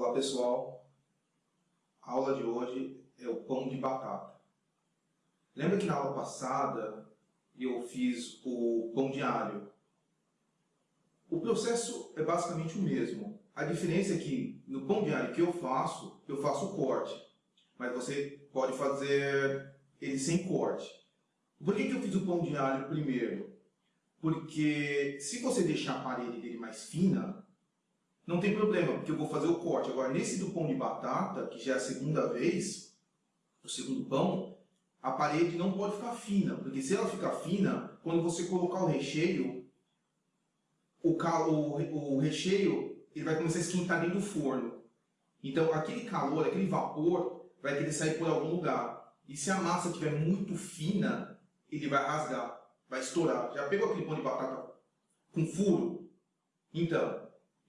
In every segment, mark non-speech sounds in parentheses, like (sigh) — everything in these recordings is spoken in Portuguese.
Olá pessoal, a aula de hoje é o pão de batata. Lembra que na aula passada eu fiz o pão de alho? O processo é basicamente o mesmo. A diferença é que no pão de alho que eu faço, eu faço o corte. Mas você pode fazer ele sem corte. Por que, que eu fiz o pão de alho primeiro? Porque se você deixar a parede dele mais fina, não tem problema, porque eu vou fazer o corte. Agora, nesse do pão de batata, que já é a segunda vez, o segundo pão, a parede não pode ficar fina, porque se ela ficar fina, quando você colocar o recheio, o, o, o recheio ele vai começar a esquentar dentro do forno. Então, aquele calor, aquele vapor, vai querer sair por algum lugar. E se a massa estiver muito fina, ele vai rasgar, vai estourar. Já pegou aquele pão de batata com furo? Então,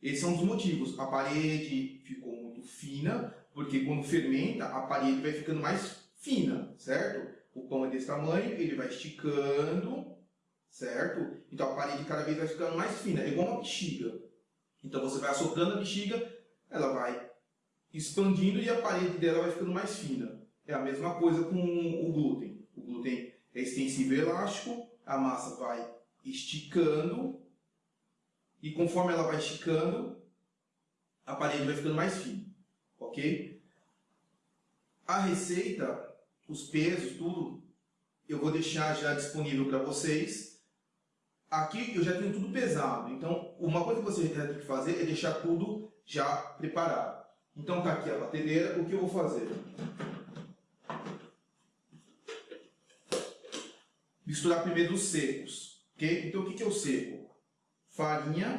esse é um dos motivos. A parede ficou muito fina, porque quando fermenta, a parede vai ficando mais fina, certo? O pão é desse tamanho, ele vai esticando, certo? Então a parede cada vez vai ficando mais fina, é igual uma bexiga. Então você vai assoprando a bexiga, ela vai expandindo e a parede dela vai ficando mais fina. É a mesma coisa com o glúten. O glúten é extensível e elástico, a massa vai esticando e conforme ela vai esticando, a parede vai ficando mais fina, ok? A receita, os pesos, tudo, eu vou deixar já disponível para vocês. Aqui eu já tenho tudo pesado, então uma coisa que você tem que fazer é deixar tudo já preparado. Então tá aqui a batedeira, o que eu vou fazer? Misturar primeiro os secos, ok? Então o que é o seco? Farinha,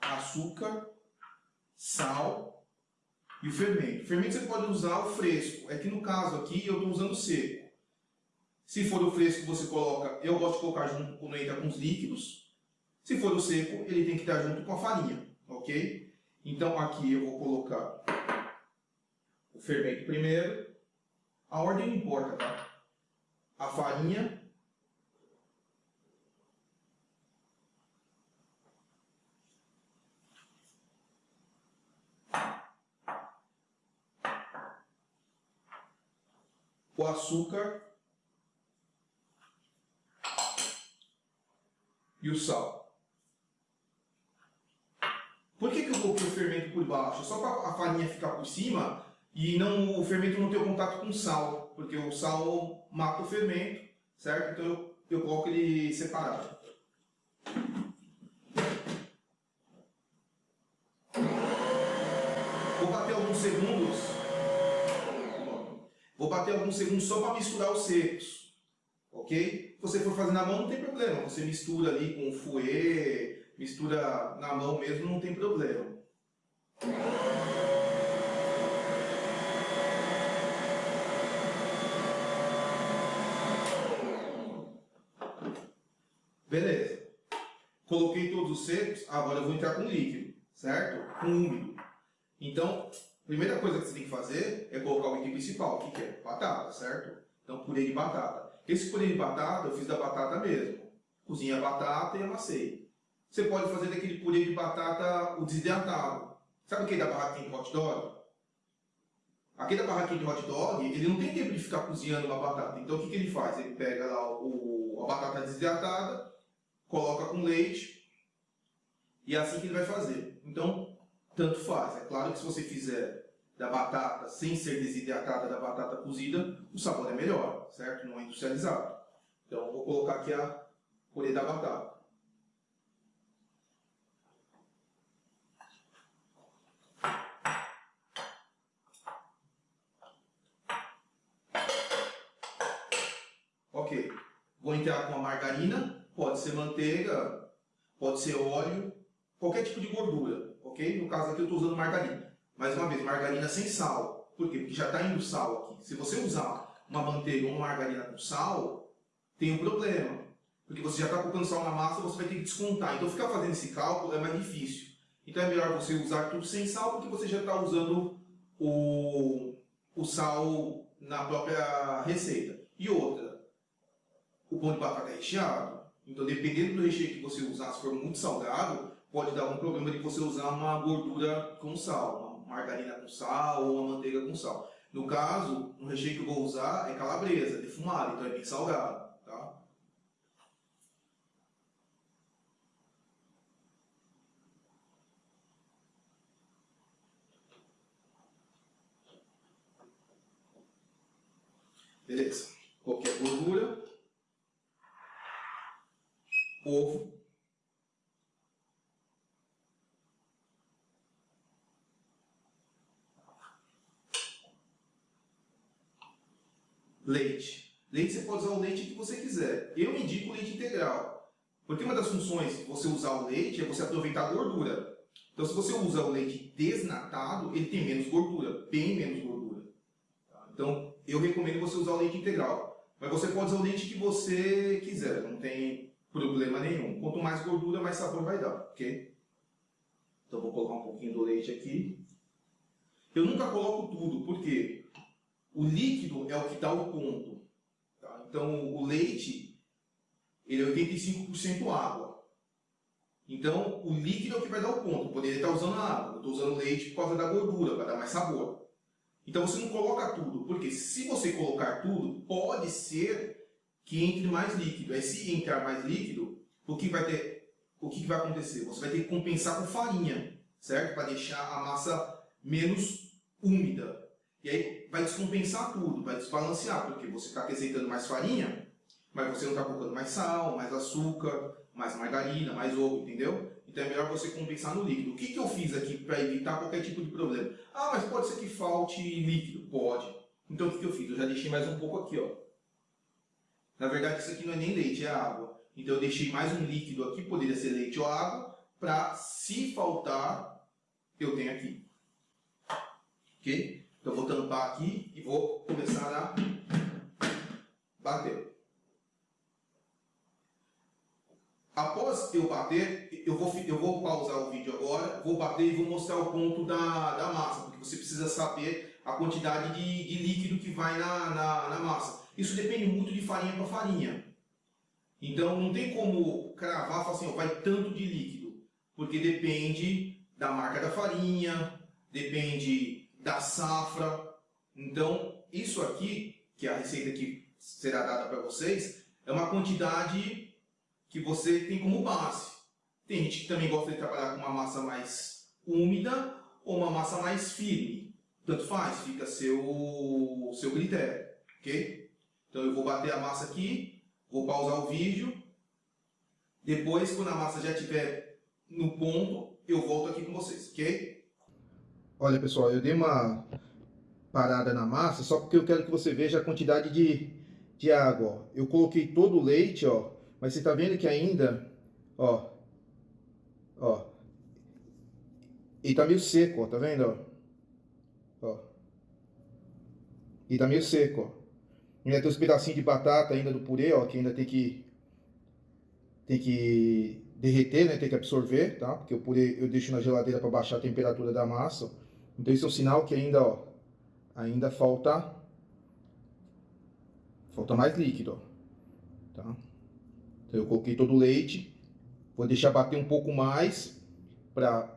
açúcar, sal e o fermento. O fermento você pode usar o fresco. É que no caso aqui eu estou usando o seco. Se for o fresco, você coloca... Eu gosto de colocar junto quando entra com os líquidos. Se for o seco, ele tem que estar junto com a farinha. Ok? Então aqui eu vou colocar o fermento primeiro. A ordem não importa, tá? A farinha o açúcar e o sal. Por que, que eu coloquei o fermento por baixo? Só para a farinha ficar por cima e não, o fermento não ter contato com o sal, porque o sal mata o fermento, certo? Então eu, eu coloco ele separado. Vou bater alguns segundos Vou bater alguns segundos só para misturar os secos. Ok? Se você for fazer na mão, não tem problema. Você mistura ali com o fouet, mistura na mão mesmo, não tem problema. Beleza. Coloquei todos os secos, agora eu vou entrar com líquido, certo? Com úmido. Então, Primeira coisa que você tem que fazer é colocar o item principal, o que, que é? Batata, certo? Então, purê de batata. Esse purê de batata eu fiz da batata mesmo. Cozinha a batata e amassei. Você pode fazer daquele purê de batata o desidratado. Sabe aquele da barraquinha de hot dog? Aquele da barraquinha de hot dog, ele não tem tempo de ficar cozinhando uma batata. Então, o que, que ele faz? Ele pega lá o, a batata desidratada, coloca com leite, e é assim que ele vai fazer. Então, tanto faz. É claro que se você fizer da batata sem ser desidratada da batata cozida, o sabor é melhor, certo? Não é industrializado. Então, vou colocar aqui a purê da batata. Ok, vou entrar com a margarina, pode ser manteiga, pode ser óleo, qualquer tipo de gordura ok? No caso aqui eu estou usando margarina. Mais uma vez, margarina sem sal. Por quê? Porque já está indo sal aqui. Se você usar uma manteiga ou uma margarina com sal, tem um problema. Porque você já está colocando sal na massa, você vai ter que descontar. Então ficar fazendo esse cálculo é mais difícil. Então é melhor você usar tudo sem sal, porque você já está usando o, o sal na própria receita. E outra, o pão de batata é recheado. Então dependendo do recheio que você usar, se for muito salgado, pode dar algum problema de você usar uma gordura com sal, uma margarina com sal ou uma manteiga com sal. No caso, o recheio que eu vou usar é calabresa, defumado, então é bem salgado. Tá? Beleza. Qualquer gordura. Ovo. Leite. Leite você pode usar o leite que você quiser. Eu indico leite integral. Porque uma das funções de você usar o leite é você aproveitar a gordura. Então, se você usa o leite desnatado, ele tem menos gordura, bem menos gordura. Tá? Então, eu recomendo você usar o leite integral. Mas você pode usar o leite que você quiser, não tem problema nenhum. Quanto mais gordura, mais sabor vai dar, ok? Então, vou colocar um pouquinho do leite aqui. Eu nunca coloco tudo, por quê? O líquido é o que dá o ponto. Tá? Então, o leite, ele é 85% água. Então, o líquido é o que vai dar o ponto. Eu poderia estar usando água. Eu estou usando leite por causa da gordura, para dar mais sabor. Então, você não coloca tudo. Porque se você colocar tudo, pode ser que entre mais líquido. Aí, se entrar mais líquido, o que vai ter, o que vai acontecer? Você vai ter que compensar com farinha, certo? Para deixar a massa menos úmida. E aí vai descompensar tudo, vai desbalancear, porque você está acrescentando mais farinha, mas você não está colocando mais sal, mais açúcar, mais margarina, mais ovo, entendeu? Então é melhor você compensar no líquido. O que, que eu fiz aqui para evitar qualquer tipo de problema? Ah, mas pode ser que falte líquido. Pode. Então o que, que eu fiz? Eu já deixei mais um pouco aqui, ó. Na verdade isso aqui não é nem leite, é água. Então eu deixei mais um líquido aqui, poderia ser leite ou água, para se faltar, eu tenho aqui. Ok? Então eu vou tampar aqui e vou começar a bater. Após eu bater, eu vou, eu vou pausar o vídeo agora, vou bater e vou mostrar o ponto da, da massa, porque você precisa saber a quantidade de, de líquido que vai na, na, na massa. Isso depende muito de farinha para farinha. Então não tem como cravar assim, ó, vai tanto de líquido, porque depende da marca da farinha, depende da safra. Então, isso aqui, que é a receita que será dada para vocês, é uma quantidade que você tem como base. Tem gente que também gosta de trabalhar com uma massa mais úmida ou uma massa mais firme. Tanto faz, fica seu, seu critério, ok? Então eu vou bater a massa aqui, vou pausar o vídeo. Depois, quando a massa já estiver no ponto, eu volto aqui com vocês, ok? Olha pessoal, eu dei uma parada na massa só porque eu quero que você veja a quantidade de, de água. Ó. Eu coloquei todo o leite, ó, mas você está vendo que ainda, ó, ó, ele tá meio seco, ó, tá vendo, ó? ó. E tá meio seco, ó. Ainda tem uns pedacinhos de batata ainda do purê, ó, que ainda tem que tem que derreter, né, tem que absorver, tá? Porque o purê eu deixo na geladeira para baixar a temperatura da massa. Então isso é um sinal que ainda, ó, ainda falta falta mais líquido, ó, tá? Então eu coloquei todo o leite, vou deixar bater um pouco mais para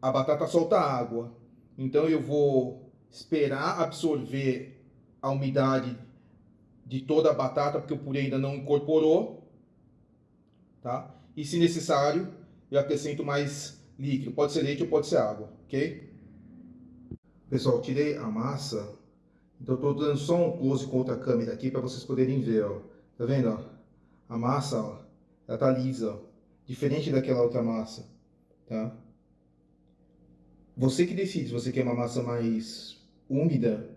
a batata soltar água. Então eu vou esperar absorver a umidade de toda a batata, porque o purê ainda não incorporou, tá? E se necessário, eu acrescento mais líquido, pode ser leite ou pode ser água, ok? Pessoal, tirei a massa, então estou dando só um close com outra câmera aqui para vocês poderem ver, ó. Tá vendo, ó? A massa, ó, ela tá lisa, ó. Diferente daquela outra massa, tá? Você que decide se você quer uma massa mais úmida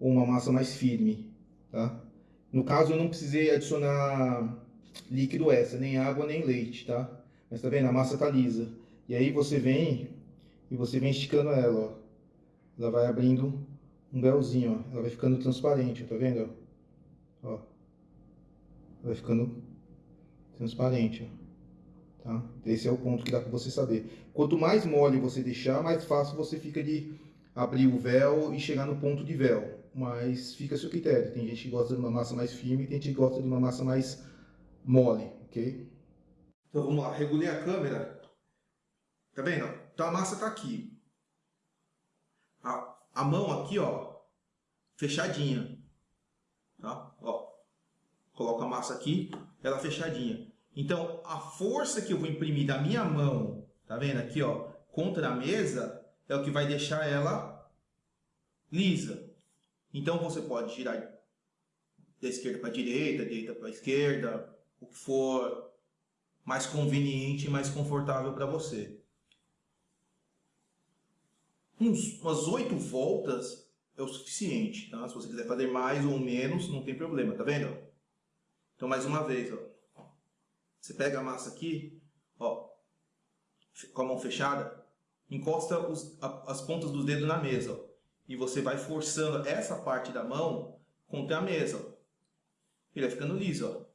ou uma massa mais firme, tá? No caso, eu não precisei adicionar líquido essa, nem água, nem leite, tá? Mas tá vendo? A massa tá lisa. E aí você vem e você vem esticando ela, ó ela vai abrindo um véuzinho, ó. Ela vai ficando transparente, tá vendo? Ó. Vai ficando transparente, ó. Tá? Esse é o ponto que dá para você saber. Quanto mais mole você deixar, mais fácil você fica de abrir o véu e chegar no ponto de véu. Mas fica a seu critério. Tem gente que gosta de uma massa mais firme, tem gente que gosta de uma massa mais mole, ok? Então vamos lá, regulei a câmera. Tá vendo? Então a massa tá aqui. A, a mão aqui, ó, fechadinha. Tá? Ó, coloco a massa aqui, ela fechadinha. Então, a força que eu vou imprimir da minha mão, tá vendo aqui, ó, contra a mesa, é o que vai deixar ela lisa. Então, você pode girar da esquerda para a direita, direita para a esquerda, o que for mais conveniente e mais confortável para você. Uns, umas oito voltas é o suficiente, tá? Se você quiser fazer mais ou menos, não tem problema, tá vendo? Então, mais uma vez, ó. Você pega a massa aqui, ó, com a mão fechada, encosta os, a, as pontas dos dedos na mesa, ó, e você vai forçando essa parte da mão contra a mesa, ó. Ele vai ficando liso, ó.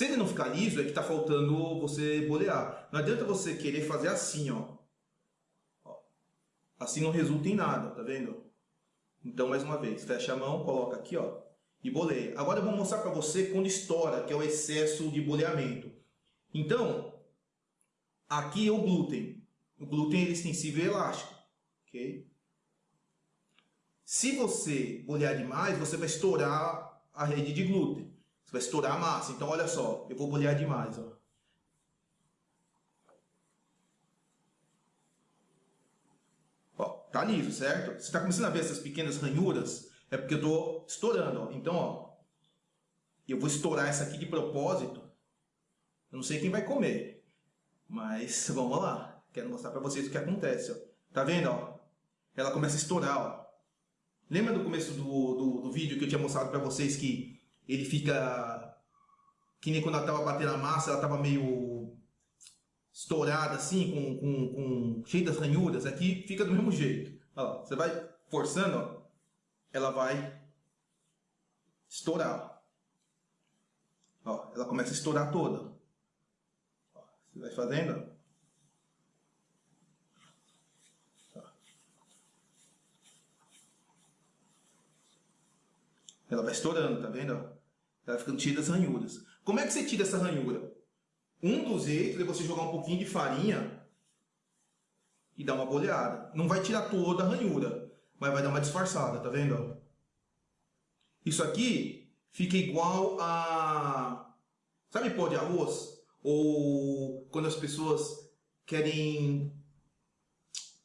Se ele não ficar liso, é que está faltando você bolear. Não adianta você querer fazer assim, ó. Assim não resulta em nada, tá vendo? Então, mais uma vez, fecha a mão, coloca aqui, ó, e boleia. Agora eu vou mostrar para você quando estoura, que é o excesso de boleamento. Então, aqui é o glúten. O glúten é extensível e elástico, ok? Se você bolear demais, você vai estourar a rede de glúten. Você vai estourar a massa. Então, olha só, eu vou bolear demais, ó. tá liso, certo? Você está começando a ver essas pequenas ranhuras? É porque eu estou estourando, ó. Então, ó, eu vou estourar essa aqui de propósito. Eu não sei quem vai comer, mas (laughs) vamos lá. Quero mostrar para vocês o que acontece, ó. Tá vendo, ó? Ela começa a estourar, ó. Lembra do começo do, do, do vídeo que eu tinha mostrado para vocês que ele fica... Que nem quando ela estava batendo a massa, ela estava meio estourada assim, com, com, com cheia das ranhuras, aqui fica do mesmo jeito. Ó, você vai forçando, ó, ela vai estourar. Ó, ela começa a estourar toda. Ó, você vai fazendo. Ela vai estourando, tá vendo? Vai ficando cheia das ranhuras. Como é que você tira essa ranhura? Um dos jeitos é você jogar um pouquinho de farinha e dar uma boleada. Não vai tirar toda a ranhura, mas vai dar uma disfarçada, tá vendo? Isso aqui fica igual a... Sabe pó de arroz? Ou quando as pessoas querem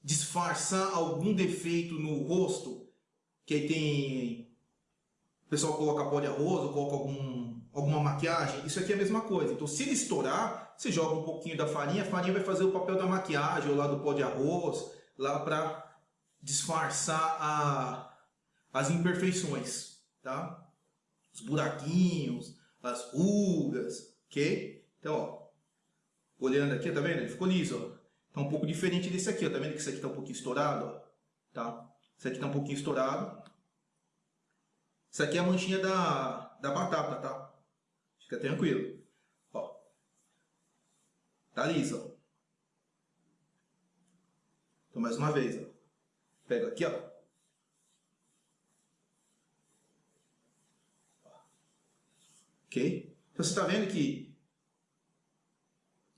disfarçar algum defeito no rosto, que aí tem... O pessoal coloca pó de arroz ou coloca algum alguma maquiagem, isso aqui é a mesma coisa. Então, se ele estourar, você joga um pouquinho da farinha, a farinha vai fazer o papel da maquiagem, ou lá do pó de arroz, lá para disfarçar a, as imperfeições, tá? Os buraquinhos, as rugas, ok? Então, ó, olhando aqui, tá vendo? Ele ficou liso, ó. Tá um pouco diferente desse aqui, ó. Tá vendo que esse aqui tá um pouquinho estourado, ó? Tá? Esse aqui tá um pouquinho estourado. Isso aqui é a manchinha da, da batata, tá? Fica tranquilo. Ó. Tá liso, ó. Então, mais uma vez, ó. Pego aqui, ó. Ok? Então, você está vendo que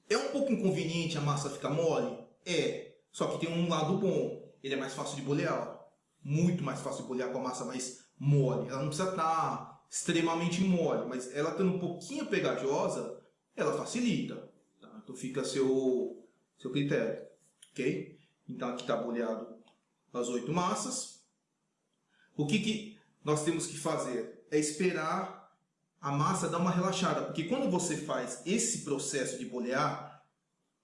é um pouco inconveniente a massa ficar mole? É. Só que tem um lado bom. Ele é mais fácil de bolear. Ó. Muito mais fácil de bolear com a massa mais mole. Ela não precisa estar tá extremamente mole, mas ela estando um pouquinho pegajosa, ela facilita. Tá? Então fica a seu, seu critério. Ok? Então aqui está boleado as oito massas. O que, que nós temos que fazer? É esperar a massa dar uma relaxada. Porque quando você faz esse processo de bolear,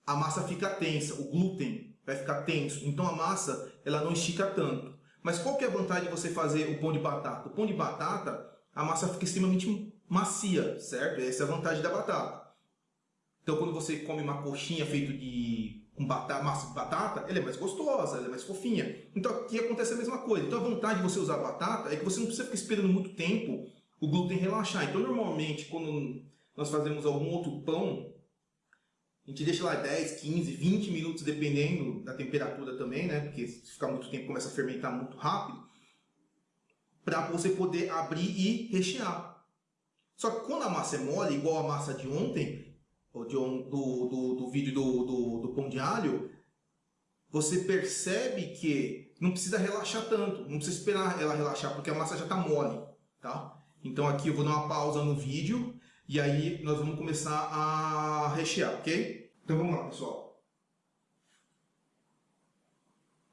a massa fica tensa, o glúten vai ficar tenso. Então a massa ela não estica tanto. Mas qual que é a vantagem de você fazer o pão de batata? O pão de batata a massa fica extremamente macia, certo? Essa é a vantagem da batata. Então, quando você come uma coxinha feita de com batata, massa de batata, ela é mais gostosa, ela é mais fofinha. Então, aqui acontece a mesma coisa. Então, a vantagem de você usar batata é que você não precisa ficar esperando muito tempo o glúten relaxar. Então, normalmente, quando nós fazemos algum outro pão, a gente deixa lá 10, 15, 20 minutos, dependendo da temperatura também, né? Porque se ficar muito tempo, começa a fermentar muito rápido para você poder abrir e rechear. Só que quando a massa é mole, igual a massa de ontem, do, do, do vídeo do, do, do pão de alho, você percebe que não precisa relaxar tanto, não precisa esperar ela relaxar, porque a massa já está mole, tá? Então aqui eu vou dar uma pausa no vídeo e aí nós vamos começar a rechear, ok? Então vamos lá, pessoal.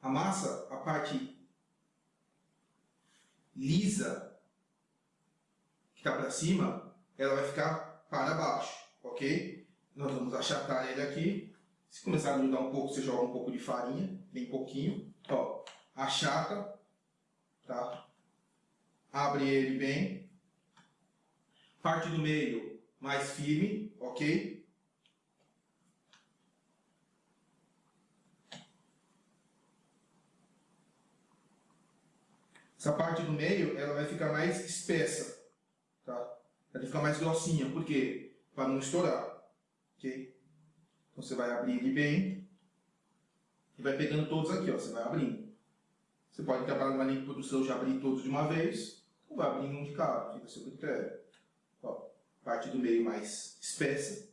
A massa, a parte lisa que está para cima, ela vai ficar para baixo, ok? Nós vamos achatar ele aqui. Se começar a grudar um pouco, você joga um pouco de farinha, bem pouquinho. Ó, achata, tá? Abre ele bem. Parte do meio mais firme, ok? Essa parte do meio, ela vai ficar mais espessa, tá? Ela vai ficar mais grossinha, por quê? Para não estourar, ok? Então você vai abrir ele bem e vai pegando todos aqui, ó. Você vai abrindo. Você pode trabalhar na linha de produção já abrir todos de uma vez, ou vai abrindo um de cada, fica a seu critério. Parte do meio mais espessa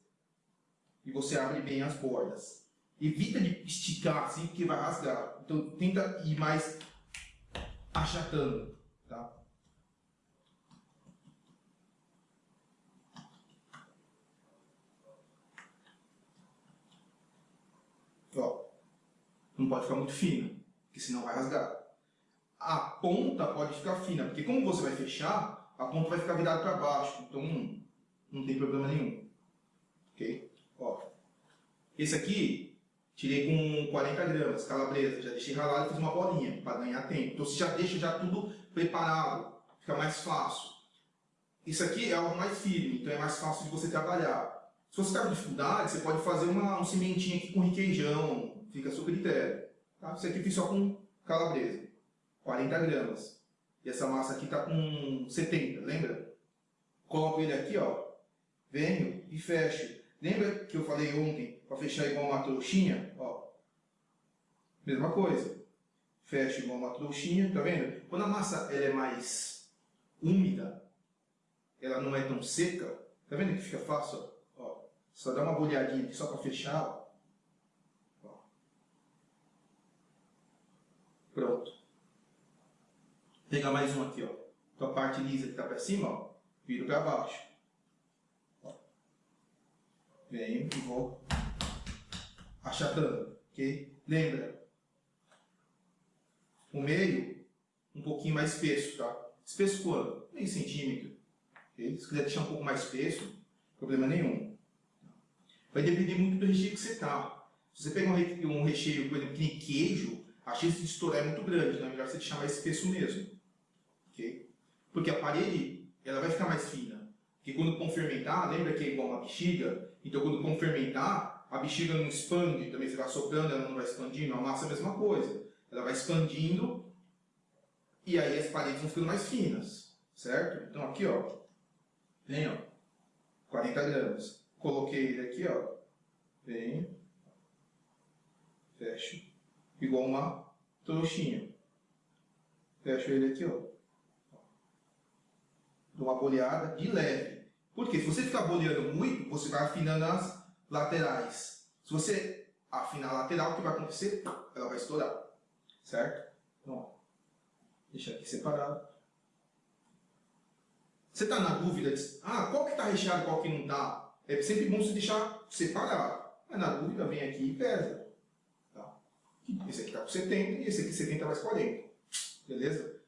e você abre bem as bordas. Evita de esticar assim, porque vai rasgar. Então tenta ir mais achatando, tá? Ó, não pode ficar muito fina, porque senão vai rasgar. A ponta pode ficar fina, porque como você vai fechar, a ponta vai ficar virada para baixo, então não tem problema nenhum. Ok? Ó, esse aqui tirei com 40 gramas, calabresa, já deixei ralado e fiz uma bolinha para ganhar tempo. Então você já deixa já tudo preparado, fica mais fácil. Isso aqui é algo mais firme, então é mais fácil de você trabalhar. Se você está com dificuldade, você pode fazer uma, um cimentinho aqui com requeijão, fica a seu critério. Tá? Isso aqui eu fiz só com calabresa, 40 gramas. E essa massa aqui está com 70, lembra? Coloco ele aqui, ó, venho e fecho. Lembra que eu falei ontem para fechar igual uma trouxinha? Ó, mesma coisa. Fecho igual uma trouxinha, tá vendo? Quando a massa ela é mais úmida, ela não é tão seca, tá vendo que fica fácil? Ó, só dá uma bolhadinha aqui só para fechar. Ó. Pronto. Vou pegar mais um aqui, ó. Então a parte lisa que está para cima, ó, viro para baixo. Venho e vou achatando, ok? Lembra, o meio um pouquinho mais espesso, tá? Espesso quanto? Meio centímetro. Okay? Se quiser deixar um pouco mais espesso, problema nenhum. Vai depender muito do recheio que você tá. Se você pegar um recheio, por exemplo, que nem queijo, a chance de estourar é muito grande, é melhor você deixar mais espesso mesmo. ok? Porque a parede ela vai ficar mais fina. Porque quando o pão fermentar, lembra que é igual uma bexiga? Então quando o pão fermentar, a bexiga não expande, também você vai soprando, ela não vai expandindo, a massa é a mesma coisa. Ela vai expandindo e aí as paredes vão ficando mais finas, certo? Então aqui, ó, vem, ó, 40 gramas. Coloquei ele aqui, ó, vem, fecho, igual uma trouxinha. Fecho ele aqui, ó. Dou uma boleada de leve. Porque se você ficar boleando muito, você vai afinando as laterais. Se você afinar a lateral, o que vai acontecer? Ela vai estourar. Certo? Então, deixa aqui separado. Você está na dúvida de, ah, qual que está recheado qual que não está? É sempre bom você deixar separado. Mas na dúvida, vem aqui e pesa. Tá? Esse aqui está com 70 e esse aqui 70 mais 40. Beleza?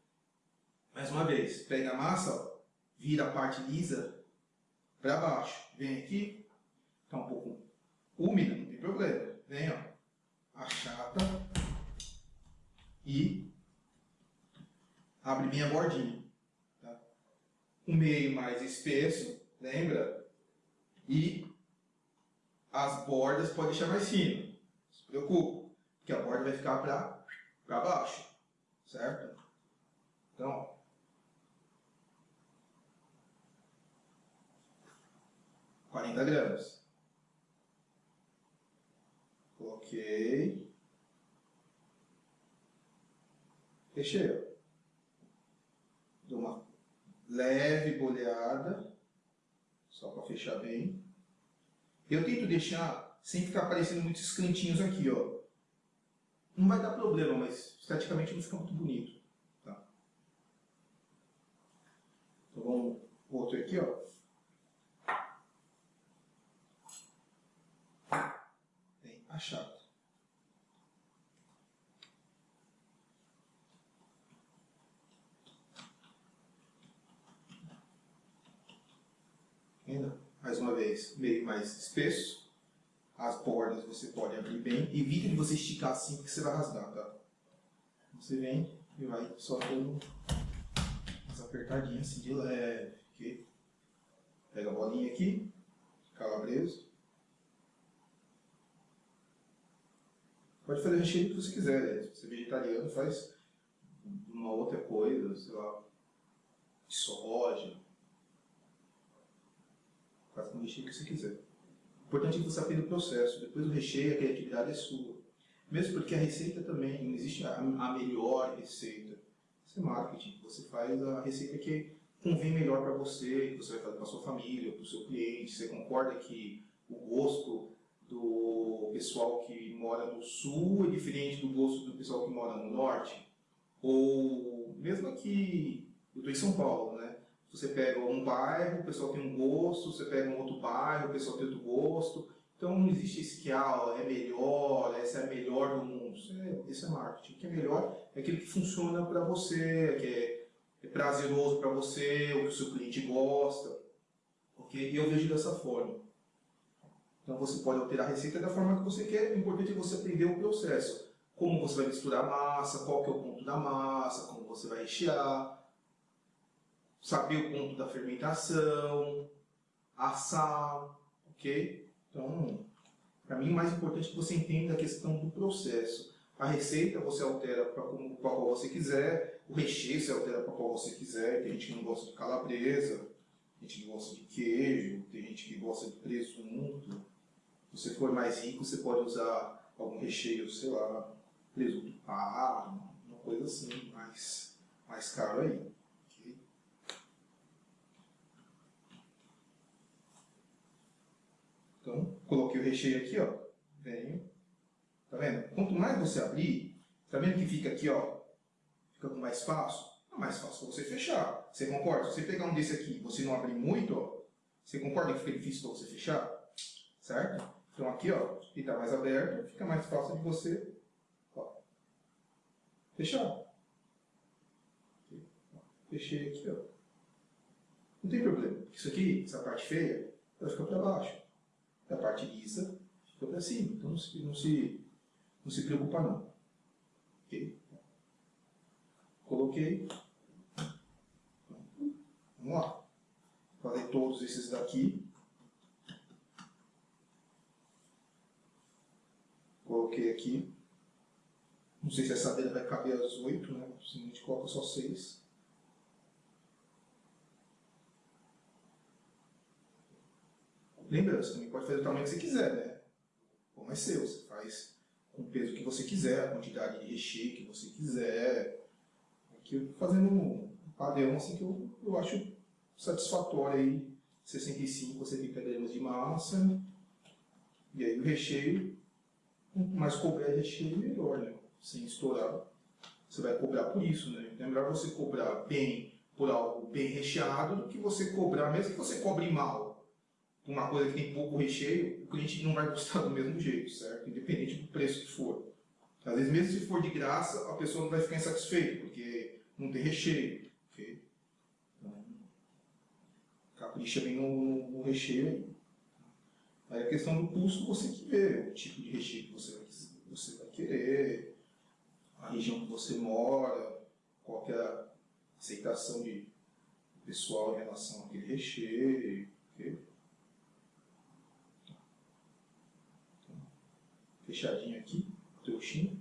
Mais uma vez, pega a massa, ó, vira a parte lisa para baixo. Vem aqui, está um pouco úmida, não tem problema. Vem, ó, achata e abre bem a bordinha. Tá? O meio mais espesso, lembra? E as bordas pode deixar mais fino. Não se preocupe, porque a borda vai ficar para baixo, certo? Então, ó, 40 gramas. Coloquei. Fechei. Dou uma leve boleada, só para fechar bem. Eu tento deixar sem ficar aparecendo muitos cantinhos aqui, ó. Não vai dar problema, mas esteticamente não fica muito bonito. Tá? Então vamos outro aqui, ó. Bem achado. Ainda, mais uma vez, meio mais espesso. As bordas você pode abrir bem. Evita de você esticar assim, porque você vai rasgar, tá? Você vem e vai só dando umas apertadinhas assim de leve. Pega a bolinha aqui, calabreso. Pode fazer recheio que você quiser. Né? Se você é vegetariano, faz uma outra coisa, sei lá, soja, Faça com o recheio que você quiser. O importante é que você aprenda o processo. Depois o recheio, a criatividade é sua. Mesmo porque a receita também, não existe a, a melhor receita. Isso é marketing. Você faz a receita que convém melhor para você, que você vai fazer para sua família, para o seu cliente. Você concorda que o gosto do pessoal que mora no sul é diferente do gosto do pessoal que mora no norte? Ou mesmo aqui, eu estou em São Paulo, né? Você pega um bairro, o pessoal tem um gosto, você pega um outro bairro, o pessoal tem outro gosto. Então não existe esse que ah, é melhor, essa é a melhor do mundo. Isso é, é marketing. O que é melhor é aquele que funciona para você, que é, é prazeroso para você, o que o seu cliente gosta. Okay? E eu vejo dessa forma. Então você pode alterar a receita da forma que você quer, o importante é você aprender o processo. Como você vai misturar a massa, qual que é o ponto da massa, como você vai rechear, saber o ponto da fermentação, assar, ok? Então, para mim o mais importante é que você entenda a questão do processo. A receita você altera para qual você quiser, o recheio você altera para qual você quiser, tem gente que não gosta de calabresa, tem gente que gosta de queijo, tem gente que gosta de presunto. Se você for mais rico, você pode usar algum recheio, sei lá, presunto parma, uma coisa assim, mais, mais caro aí. Então, coloquei o recheio aqui, ó. Venho. Tá vendo? Quanto mais você abrir, tá vendo que fica aqui, ó? Fica com mais espaço? É mais fácil você fechar. Você concorda? Se você pegar um desse aqui e você não abrir muito, ó, você concorda que fica difícil para você fechar? Certo? Então aqui, ó, tá mais aberto, fica mais fácil de você ó, fechar. Fechei aqui, ó. Não tem problema. Isso aqui, essa parte feia, vai ficar para baixo da parte lisa fica para cima. Então não se, não se, não se preocupa não. Ok? Coloquei. Vamos lá. Falei todos esses daqui. Coloquei aqui. Não sei se essa dele vai caber as oito, né? Se a gente coloca só seis. Lembrando, você também pode fazer o tamanho que você quiser, né? Como é seu, você faz com o peso que você quiser, a quantidade de recheio que você quiser. Aqui eu fazendo um padrão assim que eu, eu acho satisfatório aí, 65 a 70 gramas de massa. E aí o recheio, quanto mais couber recheio, melhor, né? Sem estourar. Você vai cobrar por isso, né? Então é melhor você cobrar bem por algo bem recheado do que você cobrar, mesmo que você cobre mal, uma coisa que tem pouco recheio, o cliente não vai gostar do mesmo jeito, certo? Independente do preço que for. Às vezes, mesmo se for de graça, a pessoa não vai ficar insatisfeita, porque não tem recheio. Então, capricha bem no, no, recheio aí. Aí a questão do custo você que vê, o tipo de recheio que você vai, você vai querer, a região que você mora, qual é a aceitação de pessoal em relação àquele recheio. Okay? fechadinho aqui, trouxinho.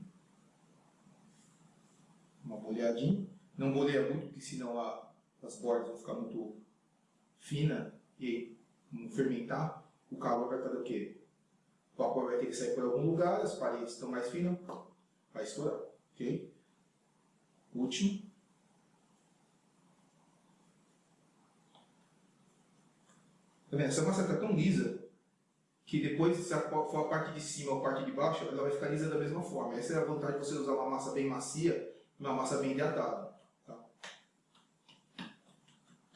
Uma boleadinha. Não boleia muito, porque senão a, as bordas vão ficar muito finas e não fermentar. O calor vai fazer o quê? O vapor vai ter que sair por algum lugar, as paredes estão mais finas, vai estourar. Ok? Último. Tá vendo? Essa massa está tão lisa que depois, se for a parte de cima ou a parte de baixo, ela vai ficar lisa da mesma forma. Essa é a vantagem de você usar uma massa bem macia uma massa bem hidratada. Tá?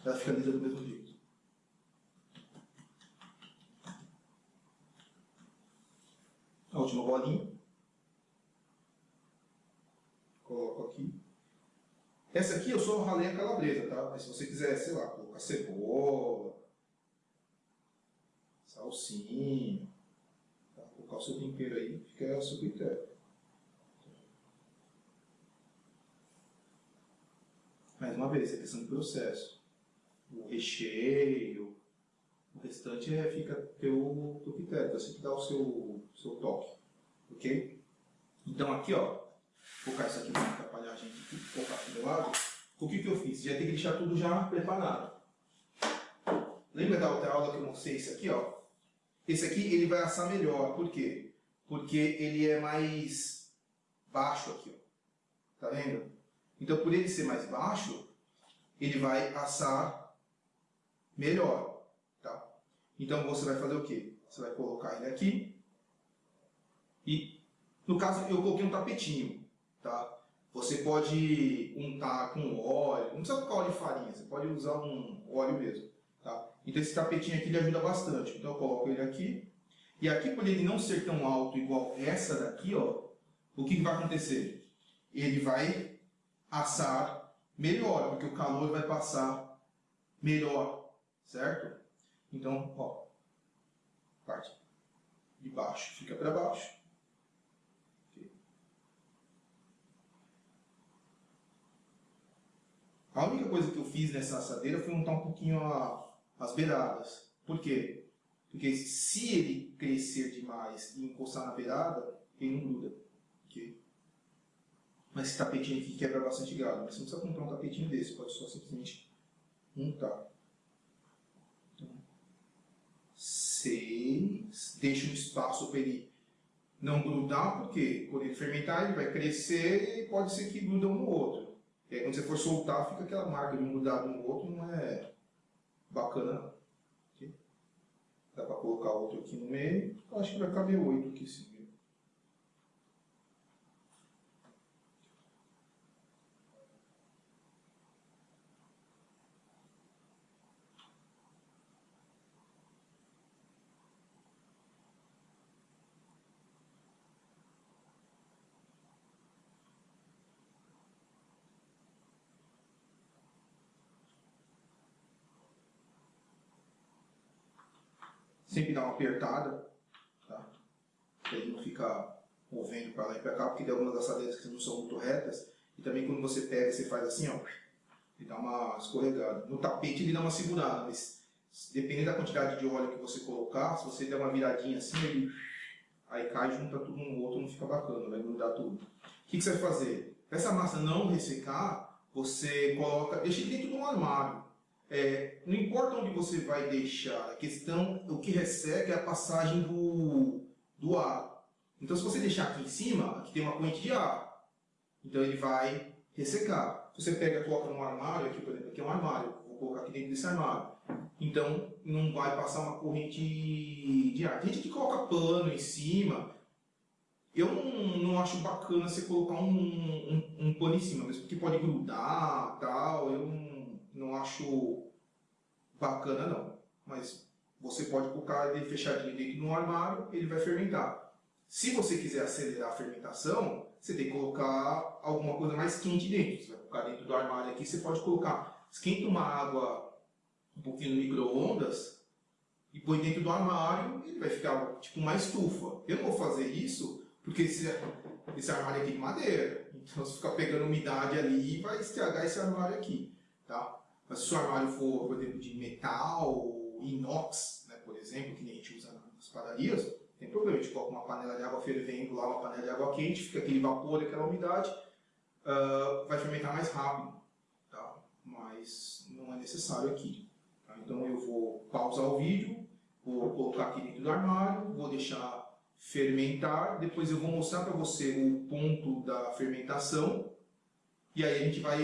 Ela fica lisa do mesmo jeito. A última bolinha. Coloco aqui. Essa aqui eu só ralei a calabresa, tá? Mas se você quiser, sei lá, colocar cebola, salsinha, tá? colocar o seu tempero aí, fica a seu critério. Mais uma vez, é questão de processo. O recheio, o restante é, fica teu, teu critério, você que dá o seu, seu toque. Ok? Então aqui, ó, vou colocar isso aqui para atrapalhar a gente colocar aqui do lado. O que, que eu fiz? Já tem que deixar tudo já preparado. Lembra da outra aula que eu mostrei esse aqui, ó? Esse aqui ele vai assar melhor, por quê? Porque ele é mais baixo aqui, ó. Tá vendo? Então, por ele ser mais baixo, ele vai assar melhor. Então, você vai fazer o quê? Você vai colocar ele aqui. E, no caso, eu coloquei um tapetinho. Tá? Você pode untar com óleo. Não precisa colocar óleo de farinha. Você pode usar um óleo mesmo. Tá? Então, esse tapetinho aqui ele ajuda bastante. Então, eu coloco ele aqui. E aqui, por ele não ser tão alto igual essa daqui, ó, o que, que vai acontecer? Ele vai assar melhor, porque o calor vai passar melhor, certo? Então, ó, parte de baixo fica para baixo. A única coisa que eu fiz nessa assadeira foi montar um pouquinho a, as beiradas. Por quê? Porque se ele crescer demais e encostar na beirada, ele não gruda. Okay? Mas esse tapetinho aqui quebra bastante galho. Você não precisa comprar um tapetinho desse, pode só simplesmente montar. 6, deixa um espaço para ele não grudar, porque quando ele fermentar ele vai crescer e pode ser que gruda um no outro. E aí quando você for soltar, fica aquela marca de um grudado no outro, não é bacana. Aqui. Dá para colocar outro aqui no meio, eu acho que vai caber oito aqui sim. Sempre dá uma apertada, tá? Para ele não ficar movendo para lá e para cá, porque tem algumas assadeiras que não são muito retas, e também quando você pega, você faz assim, ó, ele dá uma escorregada. No tapete ele dá uma segurada, mas dependendo da quantidade de óleo que você colocar, se você der uma viradinha assim, ele aí cai, junta tudo no outro, não fica bacana, vai grudar tudo. O que, que você vai fazer? Para essa massa não ressecar, você coloca, deixa ele dentro de um armário. É, não importa onde você vai deixar, a questão, o que resseca é a passagem do, do ar. Então se você deixar aqui em cima, aqui tem uma corrente de ar. Então ele vai ressecar. Se você pega e coloca num armário, aqui por exemplo, aqui é um armário, vou colocar aqui dentro desse armário. Então não vai passar uma corrente de ar. Tem gente que coloca pano em cima, eu não, não acho bacana você colocar um, um, um pano em cima, mesmo porque pode grudar tal, eu não, não acho bacana não. Mas você pode colocar ele fechadinho dentro de um armário, ele vai fermentar. Se você quiser acelerar a fermentação, você tem que colocar alguma coisa mais quente dentro. Você vai colocar dentro do armário aqui, você pode colocar, esquenta uma água um pouquinho no micro-ondas e põe dentro do armário, ele vai ficar tipo uma estufa. Eu não vou fazer isso porque esse, esse armário aqui é de madeira. Então se ficar pegando umidade ali, vai estragar esse armário aqui. Tá? Se o armário for, por exemplo, de metal, inox, né, por exemplo, que nem a gente usa nas padarias, tem problema. A gente coloca uma panela de água fervendo lá, uma panela de água quente, fica aquele vapor, aquela umidade, uh, vai fermentar mais rápido. Tá? Mas não é necessário aqui. Tá? Então eu vou pausar o vídeo, vou colocar aqui dentro do armário, vou deixar fermentar, depois eu vou mostrar para você o ponto da fermentação, e aí a gente vai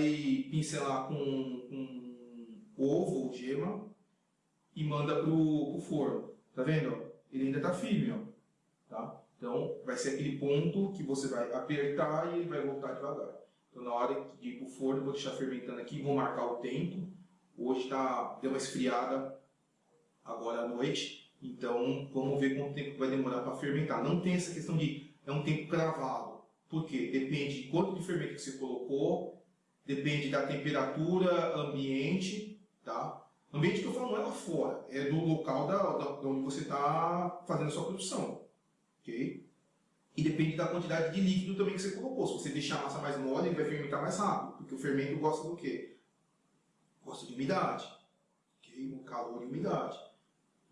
pincelar com, com ovo ou gema e manda pro, pro forno. Tá vendo? ele ainda está firme, ó, tá? Então, vai ser aquele ponto que você vai apertar e ele vai voltar devagar. Então, na hora de ir para o forno, vou deixar fermentando aqui, vou marcar o tempo. Hoje tá, deu uma esfriada agora à noite, então vamos ver quanto tempo vai demorar para fermentar. Não tem essa questão de é um tempo cravado. Por quê? Depende de quanto de fermento que você colocou, depende da temperatura ambiente, tá? Ambiente que eu falo não é lá fora, é do local da, da, da onde você está fazendo a sua produção, ok? E depende da quantidade de líquido também que você colocou. Se você deixar a massa mais mole, ele vai fermentar mais rápido, porque o fermento gosta do quê? Gosta de umidade, ok? O calor e umidade.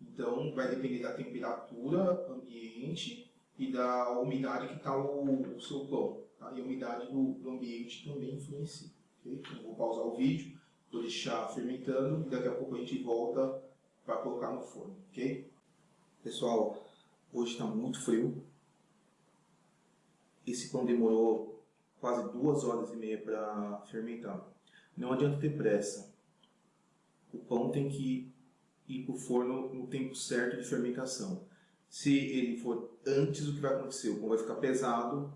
Então, vai depender da temperatura ambiente e da umidade que está o, o, seu pão. Tá? E a umidade do, do ambiente também influencia. Okay? Então, vou pausar o vídeo, vou deixar fermentando e daqui a pouco a gente volta para colocar no forno. ok? Pessoal, hoje está muito frio. Esse pão demorou quase duas horas e meia para fermentar. Não adianta ter pressa. O pão tem que ir para o forno no tempo certo de fermentação. Se ele for antes, o que vai acontecer? O pão vai ficar pesado.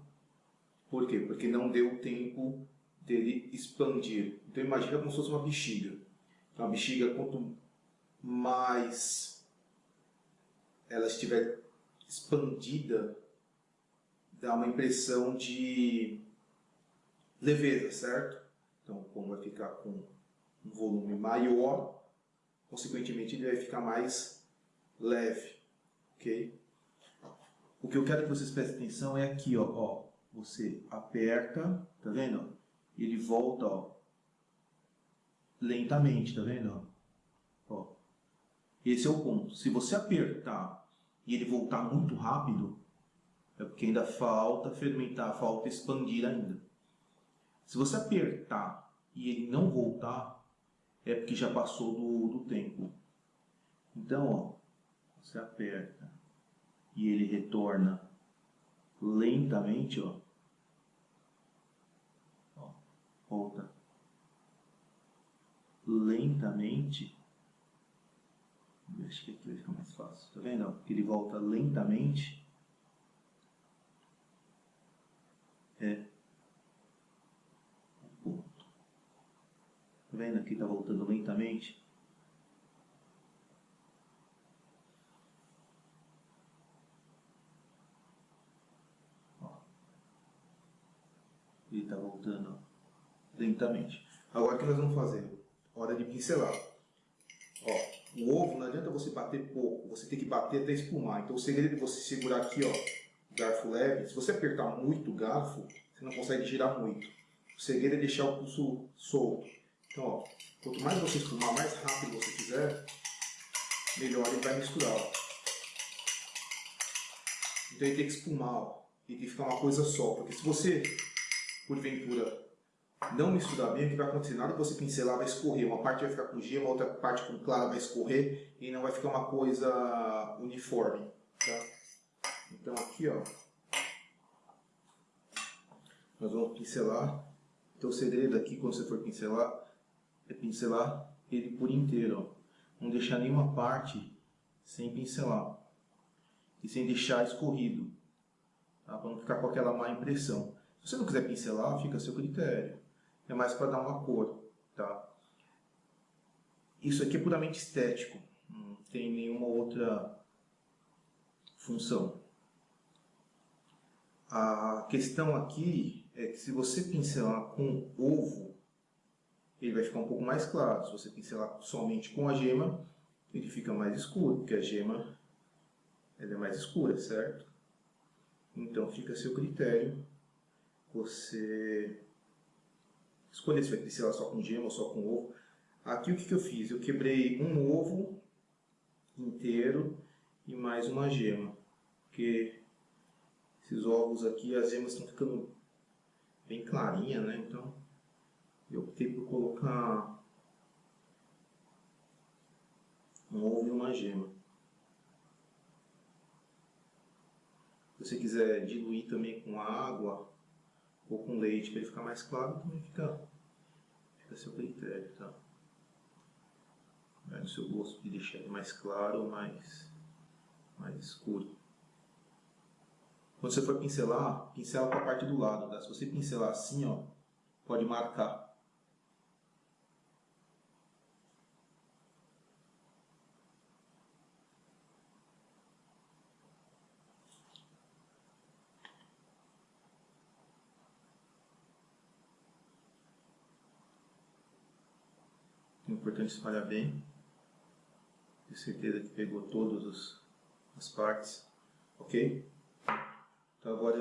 Por quê? Porque não deu tempo dele expandir. Então imagina como se fosse uma bexiga. Uma bexiga, quanto mais ela estiver expandida, dá uma impressão de leveza, certo? Então o pão vai ficar com um volume maior, consequentemente ele vai ficar mais leve ok? O que eu quero que vocês prestem atenção é aqui, ó, ó você aperta, tá vendo? Ele volta, ó, lentamente, tá vendo? Ó, esse é o ponto. Se você apertar e ele voltar muito rápido, é porque ainda falta fermentar, falta expandir ainda. Se você apertar e ele não voltar, é porque já passou do, do tempo. Então, ó, você aperta e ele retorna lentamente, ó. ó volta lentamente. Acho que aqui vai ficar mais fácil. Tá vendo? Ele volta lentamente. É ponto. Tá vendo? Aqui tá voltando lentamente. Ele está voltando lentamente. Agora o que nós vamos fazer? Hora de pincelar. Ó, o ovo não adianta você bater pouco, você tem que bater até espumar. Então o segredo é você segurar aqui, ó, garfo leve. Se você apertar muito o garfo, você não consegue girar muito. O segredo é deixar o pulso solto. Então, ó, quanto mais você espumar, mais rápido você fizer, melhor ele vai misturar. Ó. Então ele tem que espumar, ó. Ele tem que ficar uma coisa só. Porque se você porventura não misturar bem, o que vai acontecer? Na hora que você pincelar vai escorrer, uma parte vai ficar com gema, outra parte com clara vai escorrer e não vai ficar uma coisa uniforme. Tá? Então aqui ó, nós vamos pincelar. Então o segredo aqui quando você for pincelar, é pincelar ele por inteiro. Ó. Não deixar nenhuma parte sem pincelar e sem deixar escorrido, tá? para não ficar com aquela má impressão. Se você não quiser pincelar, fica a seu critério. É mais para dar uma cor, tá? Isso aqui é puramente estético, não tem nenhuma outra função. A questão aqui é que se você pincelar com ovo, ele vai ficar um pouco mais claro. Se você pincelar somente com a gema, ele fica mais escuro, porque a gema ela é mais escura, certo? Então fica a seu critério você escolher se vai pincelar só com gema ou só com ovo. Aqui o que, que eu fiz? Eu quebrei um ovo inteiro e mais uma gema. Porque esses ovos aqui, as gemas estão ficando bem clarinhas, né? Então eu optei por colocar um ovo e uma gema. Se você quiser diluir também com água, ou com leite para ele ficar mais claro, também fica, fica a seu critério, tá? Vai no seu gosto de deixar ele mais claro ou mais, mais escuro. Quando você for pincelar, pincela com a parte do lado. Tá? Se você pincelar assim, ó, pode marcar. É importante espalhar bem. Ter certeza que pegou todas as partes. Ok? Então agora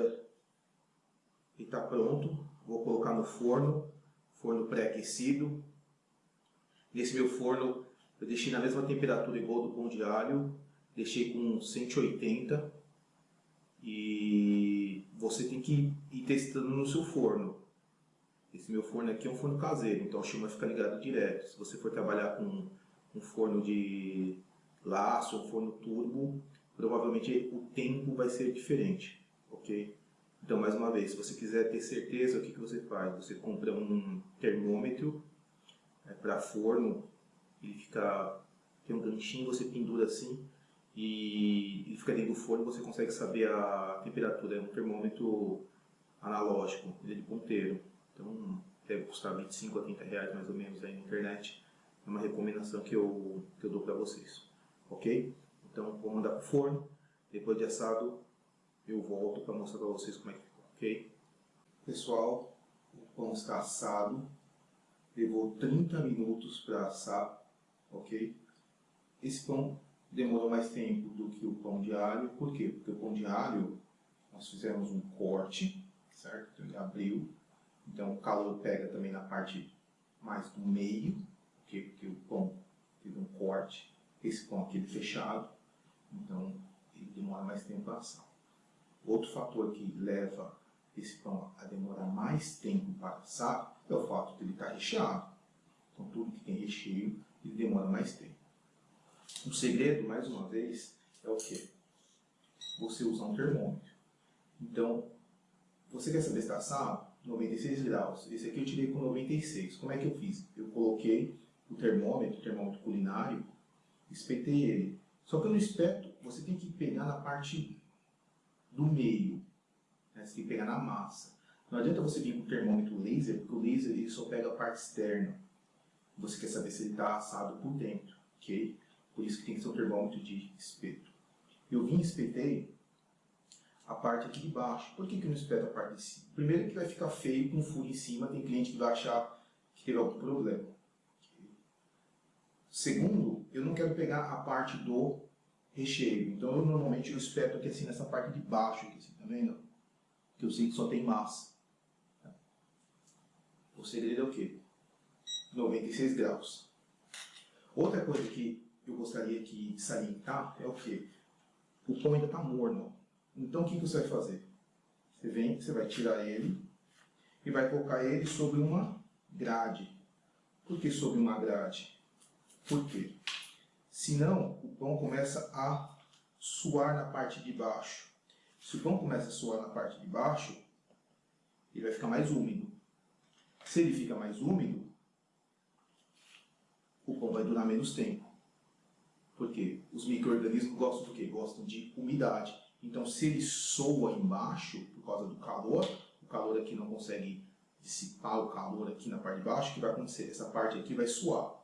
ele está pronto. Vou colocar no forno. Forno pré-aquecido. Nesse meu forno eu deixei na mesma temperatura igual do pão de alho. Deixei com 180. E você tem que ir testando no seu forno. Esse meu forno aqui é um forno caseiro, então a chama fica ligada direto. Se você for trabalhar com um forno de laço, um forno turbo, provavelmente o tempo vai ser diferente, ok? Então, mais uma vez, se você quiser ter certeza, o que, que você faz? Você compra um termômetro é, para forno, ele fica, tem um ganchinho, você pendura assim, e ele fica dentro do forno, você consegue saber a temperatura. É um termômetro analógico, ele é de ponteiro. Então deve custar 25 a 30 reais mais ou menos aí na internet. É uma recomendação que eu, que eu dou para vocês. Ok? Então vou mandar para o forno. Depois de assado eu volto para mostrar para vocês como é que ficou. Ok? Pessoal, o pão está assado. Levou 30 minutos para assar. Ok? Esse pão demorou mais tempo do que o pão de alho. Por quê? Porque o pão de alho nós fizemos um corte, certo? Então ele abriu então o calor pega também na parte mais do meio, porque, o pão teve um corte, esse pão aqui é fechado, então ele demora mais tempo para assar. Outro fator que leva esse pão a demorar mais tempo para assar é o fato de ele estar recheado. Então tudo que tem recheio, ele demora mais tempo. O segredo, mais uma vez, é o que? Você usar um termômetro. Então, você quer saber se está assado? 96 graus. Esse aqui eu tirei com 96. Como é que eu fiz? Eu coloquei o termômetro, o termômetro culinário, espetei ele. Só que no espeto, você tem que pegar na parte do meio. Né? Você tem que pegar na massa. Não adianta você vir com o termômetro laser, porque o laser ele só pega a parte externa. Você quer saber se ele está assado por dentro, ok? Por isso que tem que ser um termômetro de espeto. Eu vim e espetei a parte aqui de baixo. Por que, que não espeta a parte de cima? Primeiro que vai ficar feio com furo em cima, tem cliente que vai achar que teve algum problema. Segundo, eu não quero pegar a parte do recheio. Então eu normalmente eu espeto aqui assim nessa parte de baixo, aqui, assim, tá vendo? Que eu sei que só tem massa. O segredo é o quê? 96 graus. Outra coisa que eu gostaria de salientar é o quê? O pão ainda está morno. Então o que, você vai fazer? Você vem, você vai tirar ele e vai colocar ele sobre uma grade. Por que sobre uma grade? Por quê? Senão o pão começa a suar na parte de baixo. Se o pão começa a suar na parte de baixo, ele vai ficar mais úmido. Se ele fica mais úmido, o pão vai durar menos tempo. Por quê? Os micro-organismos gostam do quê? Gostam de umidade. Então, se ele soa embaixo, por causa do calor, o calor aqui não consegue dissipar o calor aqui na parte de baixo, o que vai acontecer? Essa parte aqui vai suar.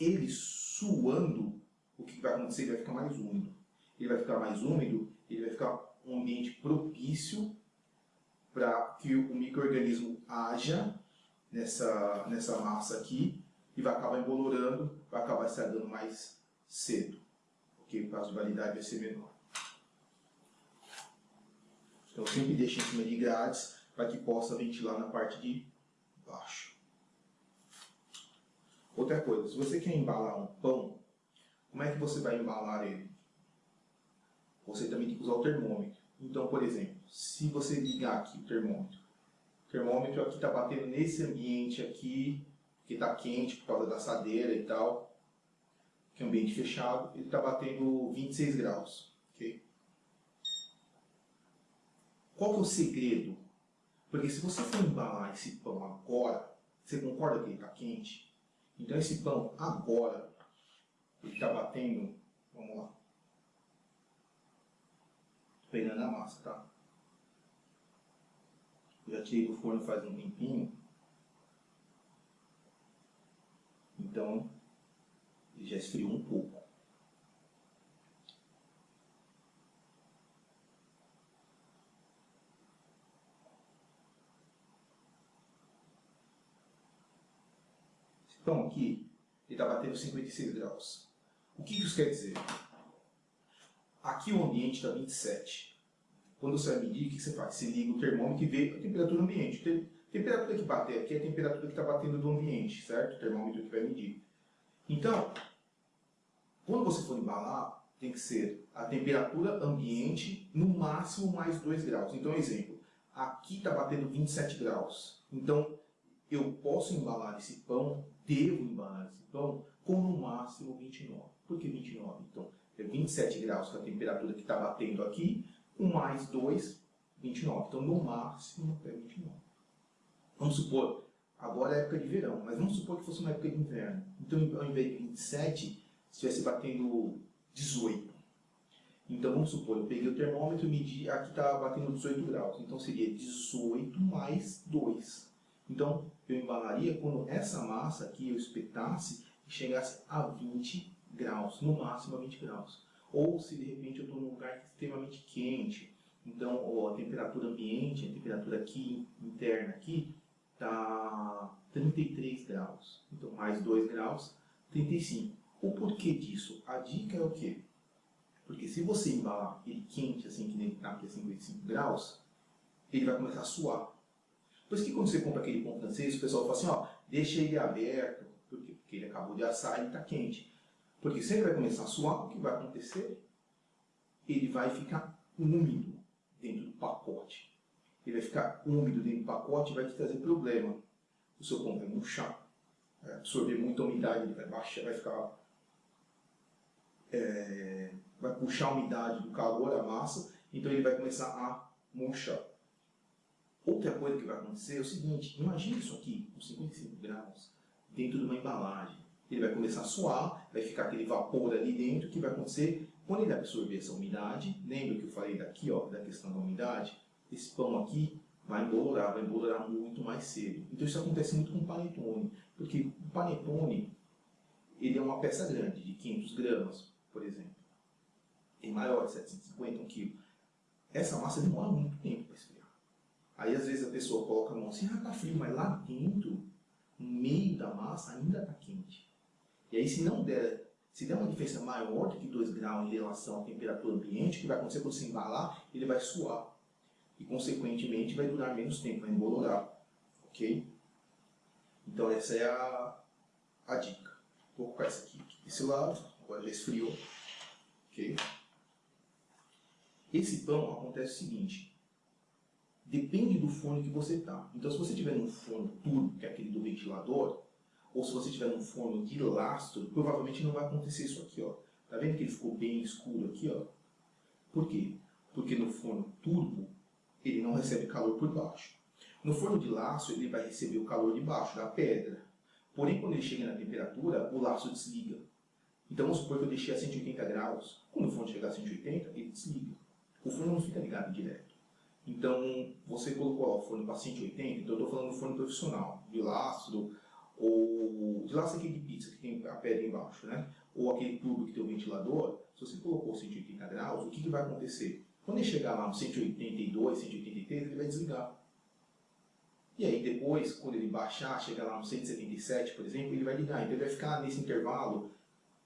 Ele suando, o que vai acontecer? Ele vai ficar mais úmido. Ele vai ficar mais úmido, ele vai ficar um ambiente propício para que o microorganismo haja nessa, nessa massa aqui e vai acabar embolorando, vai acabar estragando mais cedo. Porque o prazo de validade vai ser menor. Então sempre deixe em cima de grades para que possa ventilar na parte de baixo. Outra coisa, se você quer embalar um pão, como é que você vai embalar ele? Você também tem que usar o termômetro. Então, por exemplo, se você ligar aqui o termômetro, o termômetro aqui está batendo nesse ambiente aqui, que está quente por causa da assadeira e tal, que é um ambiente fechado, ele está batendo 26 graus. Qual que é o segredo? Porque se você for embalar esse pão agora, você concorda que ele está quente? Então esse pão agora, ele está batendo, vamos lá, pegando a massa, tá? Eu já tirei do forno faz um tempinho. Então, ele já esfriou um pouco. Pão aqui, ele está batendo 56 graus. O que isso quer dizer? Aqui o ambiente está 27. Quando você vai medir, o que você faz? Você liga o termômetro e vê a temperatura ambiente. A temperatura que bater aqui é a temperatura que está batendo do ambiente, certo? O termômetro que vai medir. Então, quando você for embalar, tem que ser a temperatura ambiente no máximo mais 2 graus. Então, exemplo, aqui está batendo 27 graus. Então, eu posso embalar esse pão, devo embalar esse pão com no máximo 29. Por que 29? Então, é 27 graus é a temperatura que está batendo aqui, 1 mais 2, 29. Então, no máximo é 29. Vamos supor, agora é época de verão, mas vamos supor que fosse uma época de inverno. Então, ao invés de 27, estivesse batendo 18. Então, vamos supor, eu peguei o termômetro e medi, aqui está batendo 18 graus. Então, seria 18 mais 2. Então, eu embalaria quando essa massa aqui eu espetasse e chegasse a 20 graus, no máximo a 20 graus. Ou se de repente eu estou num lugar extremamente quente, então ó, a temperatura ambiente, a temperatura aqui interna aqui, está 33 graus. Então mais 2 graus, 35. O porquê disso? A dica é o quê? Porque se você embalar ele quente, assim que nem está aqui a 55 graus, ele vai começar a suar. Por isso que quando você compra aquele pão francês, o pessoal fala assim, ó, deixa ele aberto, porque, porque ele acabou de assar e está quente. Porque se ele vai começar a suar, o que vai acontecer? Ele vai ficar úmido dentro do pacote. Ele vai ficar úmido dentro do pacote e vai te trazer problema. O seu pão vai murchar, vai absorver muita umidade, ele vai baixar, vai ficar... É, vai puxar a umidade do calor da massa, então ele vai começar a murchar. Outra coisa que vai acontecer é o seguinte, imagine isso aqui, com 55 graus, dentro de uma embalagem ele vai começar a suar, vai ficar aquele vapor ali dentro, o que vai acontecer? Quando ele absorver essa umidade, lembra que eu falei daqui, ó, da questão da umidade? Esse pão aqui vai embolorar, vai embolorar muito mais cedo. Então isso acontece muito com panetone, porque o panetone, ele é uma peça grande, de 500 gramas, por exemplo. É maior, 750, 1 kg. Essa massa demora muito tempo para esfriar. Aí às vezes a pessoa coloca a mão assim, ah, tá frio, mas lá dentro, no meio da massa, ainda está quente. E aí se não der, se der uma diferença maior do que 2 graus em relação à temperatura ambiente, o que vai acontecer quando você embalar? Ele vai suar. E consequentemente vai durar menos tempo, vai embolorar. Ok? Então essa é a, a dica. Vou colocar essa aqui desse lado, agora já esfriou. Ok? Esse pão acontece o seguinte, depende do forno que você está. Então se você tiver um forno turbo, que é aquele do ventilador, ou se você tiver num forno de lastro, provavelmente não vai acontecer isso aqui, ó. Tá vendo que ele ficou bem escuro aqui, ó? Por quê? Porque no forno turbo, ele não recebe calor por baixo. No forno de laço, ele vai receber o calor de baixo, da pedra. Porém, quando ele chega na temperatura, o laço desliga. Então, vamos supor que eu deixei a 180 graus. Quando o forno chegar a 180, ele desliga. O forno não fica ligado direto. Então, você colocou o forno para 180, então eu estou falando do forno profissional, de lastro, ou de laço aqui de pizza, que tem a pedra embaixo, né? ou aquele tubo que tem o ventilador, se você colocou 180 graus, o que, que vai acontecer? Quando ele chegar lá no 182, 183, ele vai desligar. E aí depois, quando ele baixar, chegar lá no 177, por exemplo, ele vai ligar. Então ele vai ficar nesse intervalo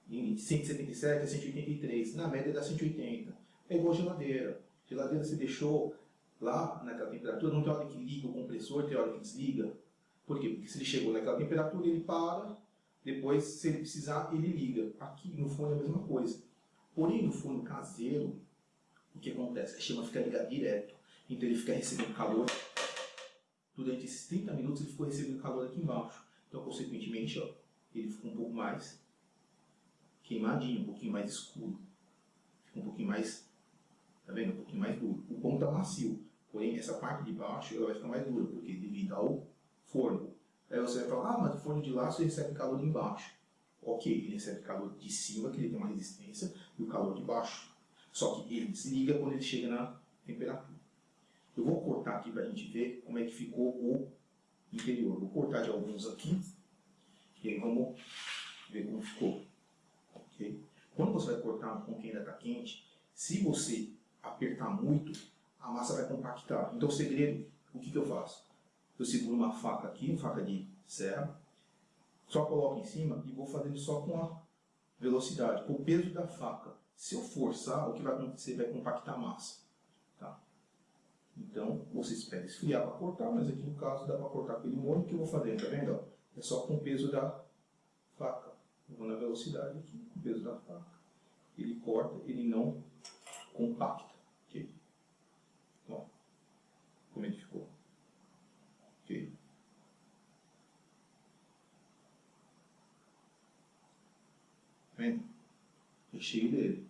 de 177 a 183, na média dá 180. É igual geladeira. Geladeira você deixou lá naquela temperatura, não tem hora que liga o compressor, tem hora que desliga. Por quê? Porque se ele chegou naquela temperatura, ele para, depois, se ele precisar, ele liga. Aqui no forno é a mesma coisa. Porém, no forno caseiro, o que acontece? A chama fica ligada direto. Então ele fica recebendo calor. Durante esses 30 minutos ele ficou recebendo calor aqui embaixo. Então, consequentemente, ó, ele ficou um pouco mais queimadinho, um pouquinho mais escuro. Fica um pouquinho mais, tá vendo? Um pouquinho mais duro. O pão está macio. Porém, essa parte de baixo ela vai ficar mais dura, porque devido ao forno. Aí você vai falar, ah, mas o forno de laço recebe calor embaixo. Ok, ele recebe calor de cima, que ele tem uma resistência, e o calor de baixo. Só que ele desliga quando ele chega na temperatura. Eu vou cortar aqui para a gente ver como é que ficou o interior. Vou cortar de alguns aqui e aí vamos ver como ficou. Okay? Quando você vai cortar um pão que ainda está quente, se você apertar muito, a massa vai compactar. Então o segredo, o que, que eu faço? Eu seguro uma faca aqui, faca de serra, só coloco em cima e vou fazendo só com a velocidade, com o peso da faca. Se eu forçar, o que vai acontecer? Vai compactar a massa. Tá? Então, você espera esfriar para cortar, mas aqui no caso dá para cortar com ele molho. Que eu vou fazer, tá vendo? É só com o peso da faca. Vou na velocidade aqui, com o peso da faca. Ele corta, ele não compacta. Ok? Ó, como ele ficou. Ok? Tá vendo? Recheio dele.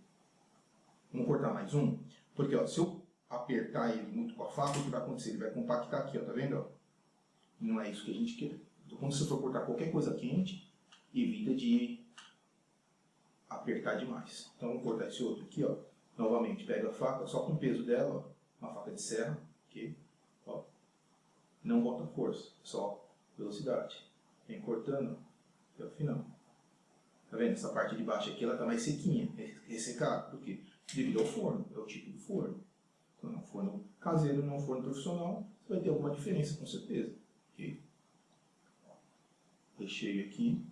Vamos cortar mais um? Porque ó, se eu apertar ele muito com a faca, o que vai acontecer? Ele vai compactar aqui, ó, tá vendo? Ó? Não é isso que a gente quer. Então, quando você for cortar qualquer coisa quente, evita de apertar demais. Então, vamos cortar esse outro aqui, ó. Novamente, pega a faca, só com o peso dela, ó, uma faca de serra, ok? Não bota força, só velocidade. Vem cortando até o final. Tá vendo? Essa parte de baixo aqui, ela tá mais sequinha, ressecada. Por quê? Devido ao forno, é o tipo do forno. Então, é um forno caseiro, não é um forno profissional, você vai ter alguma diferença, com certeza. Ok? Recheio aqui.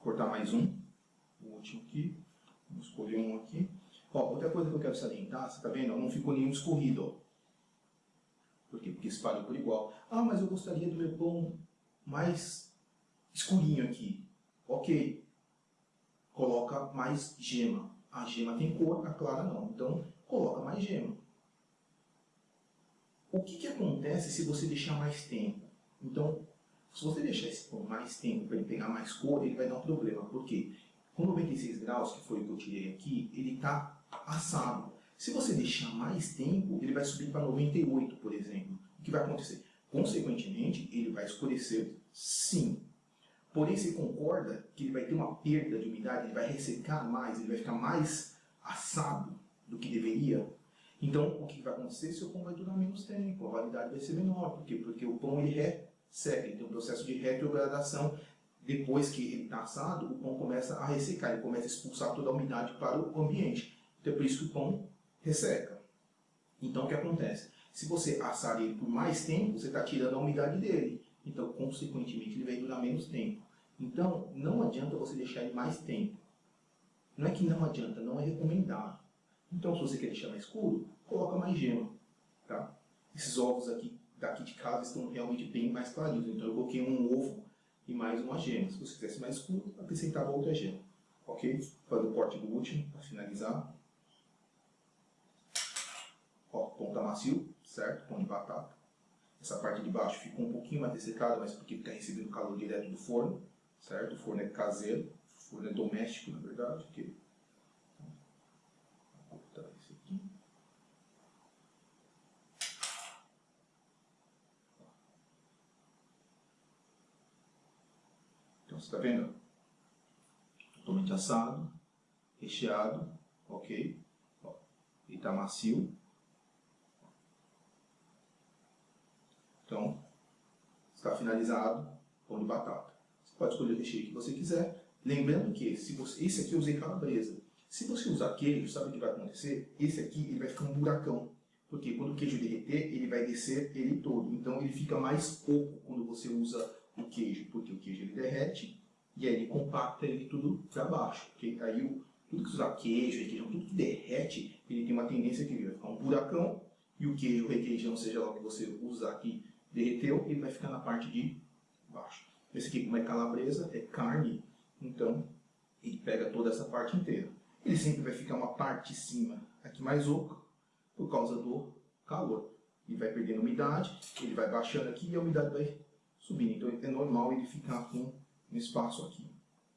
Cortar mais um. O último aqui. Vamos escolher um aqui. Ó, outra coisa que eu quero salientar, você tá vendo? Não ficou nenhum escorrido. Por quê? Porque espalhou por igual. Ah, mas eu gostaria do meu pão mais escurinho aqui. Ok. Coloca mais gema. A gema tem cor, a clara não. Então, coloca mais gema. O que, que acontece se você deixar mais tempo? Então, se você deixar esse pão mais tempo para ele pegar mais cor, ele vai dar um problema. Por quê? Com 96 graus, que foi o que eu tirei aqui, ele está assado. Se você deixar mais tempo, ele vai subir para 98, por exemplo. O que vai acontecer? Consequentemente, ele vai escurecer sim. Porém, você concorda que ele vai ter uma perda de umidade, ele vai ressecar mais, ele vai ficar mais assado do que deveria? Então, o que vai acontecer? Seu pão vai durar menos tempo, a validade vai ser menor. Por quê? Porque o pão ele resseca, ele tem um processo de retrogradação. Depois que ele está assado, o pão começa a ressecar, ele começa a expulsar toda a umidade para o ambiente. Então, é por isso que o pão resseca. Então, o que acontece? Se você assar ele por mais tempo, você está tirando a umidade dele. Então, consequentemente, ele vai durar menos tempo. Então, não adianta você deixar ele mais tempo. Não é que não adianta, não é recomendado. Então, se você quer deixar mais escuro, coloca mais gema. Tá? Esses ovos aqui daqui de casa estão realmente bem mais clarinhos. Então, eu coloquei um ovo e mais uma gema. Se você quisesse mais escuro, acrescentava outra gema. Ok? Fazer o corte do último, para finalizar. Ó, pão tá macio, certo? Pão de batata. Essa parte de baixo ficou um pouquinho mais dessecada, mas porque fica recebendo calor direto do forno, certo? O forno é caseiro, o forno é doméstico, na verdade. Okay? Vou cortar esse aqui. Então, você está vendo? Totalmente assado, recheado, ok? Ó, ele está macio, Então, está finalizado pão de batata. Você pode escolher o recheio que você quiser. Lembrando que se você, esse aqui eu usei calabresa. Se você usar queijo, sabe o que vai acontecer? Esse aqui ele vai ficar um buracão. Porque quando o queijo derreter, ele vai descer ele todo. Então ele fica mais oco quando você usa o queijo. Porque o queijo ele derrete e aí ele compacta ele tudo para baixo. Porque aí o, tudo que usar queijo, requeijão, tudo que derrete, ele tem uma tendência que vai ficar um buracão. E o queijo, o requeijão, seja lá o que você usar aqui, derreteu, ele vai ficar na parte de baixo. Esse aqui, como é calabresa, é carne, então ele pega toda essa parte inteira. Ele sempre vai ficar uma parte de cima aqui mais oca, por causa do calor. Ele vai perdendo umidade, ele vai baixando aqui e a umidade vai subindo. Então é normal ele ficar com um espaço aqui.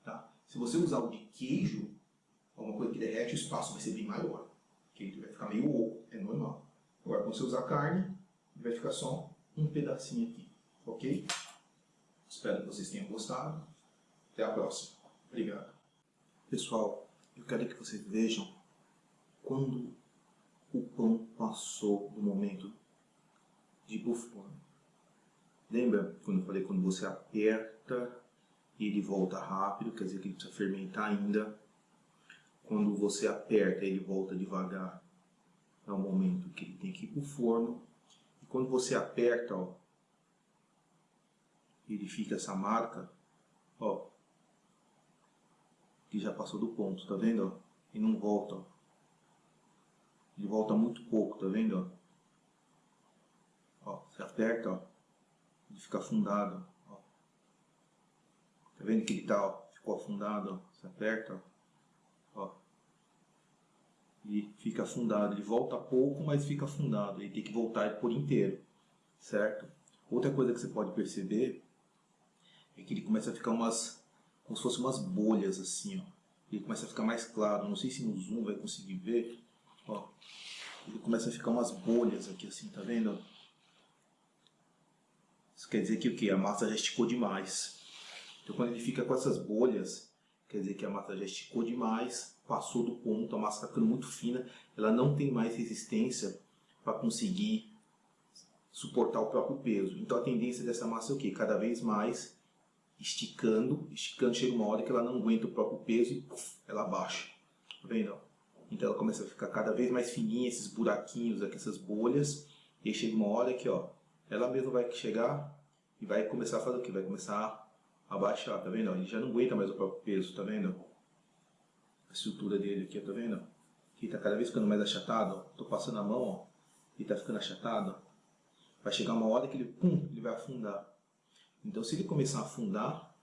Tá? Se você usar o de queijo, alguma coisa que derrete, o espaço vai ser bem maior. Ele vai ficar meio oco, é normal. Agora, quando você usar carne, vai ficar só um pedacinho aqui, ok? Espero que vocês tenham gostado. Até a próxima. Obrigado. Pessoal, eu quero que vocês vejam quando o pão passou do momento de ir Lembra quando eu falei quando você aperta e ele volta rápido, quer dizer que ele precisa fermentar ainda. Quando você aperta ele volta devagar, é o momento que ele tem que ir para o forno. Quando você aperta, ó, ele fica essa marca, ó, que já passou do ponto, tá vendo? Ó? E não volta, ó. Ele volta muito pouco, tá vendo? Ó, ó você aperta, ó, ele fica afundado, ó. Tá vendo que ele tá, ó, ficou afundado, ó. Você aperta, ó. ó. E fica afundado, ele volta pouco, mas fica afundado. Ele tem que voltar por inteiro, certo? Outra coisa que você pode perceber é que ele começa a ficar umas, como se fossem umas bolhas assim, ó. Ele começa a ficar mais claro, não sei se no zoom vai conseguir ver, ó. Ele começa a ficar umas bolhas aqui assim, tá vendo? Isso quer dizer que o que? A massa já esticou demais. Então quando ele fica com essas bolhas, quer dizer que a massa já esticou demais, passou do ponto, a massa está ficando muito fina, ela não tem mais resistência para conseguir suportar o próprio peso. Então a tendência dessa massa é o que? Cada vez mais esticando, esticando, chega uma hora que ela não aguenta o próprio peso e puff, ela baixa. Tá vendo? Então ela começa a ficar cada vez mais fininha, esses buraquinhos aqui, essas bolhas. E aí chega uma hora que ó, ela mesma vai chegar e vai começar a fazer o que? Vai começar a baixar, tá vendo? Ele já não aguenta mais o próprio peso, tá vendo? A estrutura dele aqui, tá vendo? Aqui tá cada vez ficando mais achatado, ó. Tô passando a mão, ó, e tá ficando achatado. Vai chegar uma hora que ele, pum, ele vai afundar. Então, se ele começar a afundar,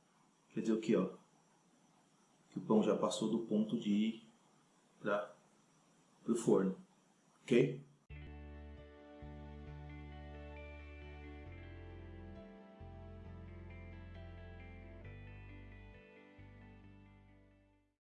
quer dizer o que? Ó? Que o pão já passou do ponto de ir para o forno. Ok?